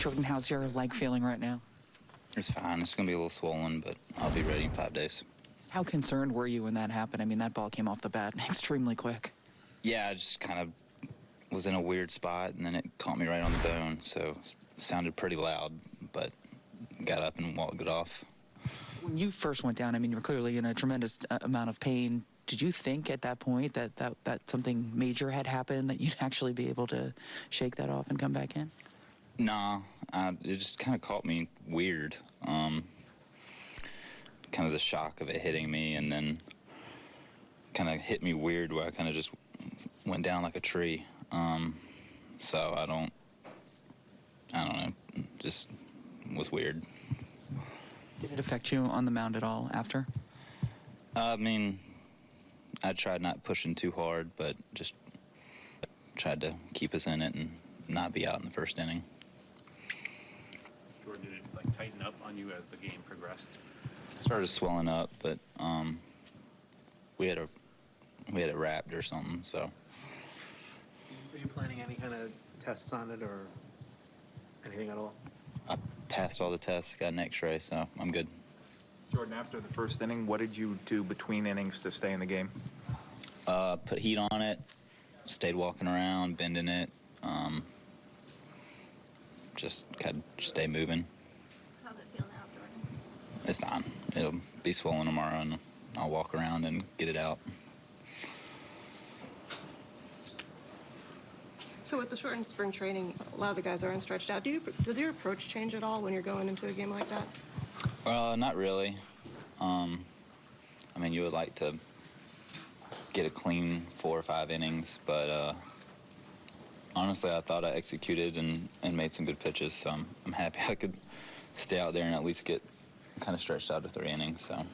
Jordan, how's your leg feeling right now? It's fine. It's going to be a little swollen, but I'll be ready in five days. How concerned were you when that happened? I mean, that ball came off the bat extremely quick. Yeah, I just kind of was in a weird spot, and then it caught me right on the bone, so it sounded pretty loud, but got up and walked it off. When you first went down, I mean, you were clearly in a tremendous uh, amount of pain. Did you think at that point that, that, that something major had happened, that you'd actually be able to shake that off and come back in? Nah, I, it just kind of caught me weird. Um, kind of the shock of it hitting me, and then kind of hit me weird where I kind of just went down like a tree. Um, so I don't, I don't know, just was weird. Did it affect you on the mound at all after? I mean, I tried not pushing too hard, but just tried to keep us in it and not be out in the first inning. Jordan, did it like tighten up on you as the game progressed? started swelling up, but um, we had a we had it wrapped or something. So Are you planning any kind of tests on it or anything at all? I passed all the tests, got an X-ray, so I'm good. Jordan, after the first inning, what did you do between innings to stay in the game? Uh, put heat on it, stayed walking around, bending it, um, just kind of stay moving. How's it feel now, Jordan? It's fine. It'll be swollen tomorrow, and I'll walk around and get it out. So with the shortened spring training, a lot of the guys aren't stretched out. Do you, does your approach change at all when you're going into a game like that? Uh, not really. Um, I mean, you would like to get a clean four or five innings, but uh, honestly, I thought I executed and, and made some good pitches, so I'm, I'm happy I could stay out there and at least get kind of stretched out to three innings. So.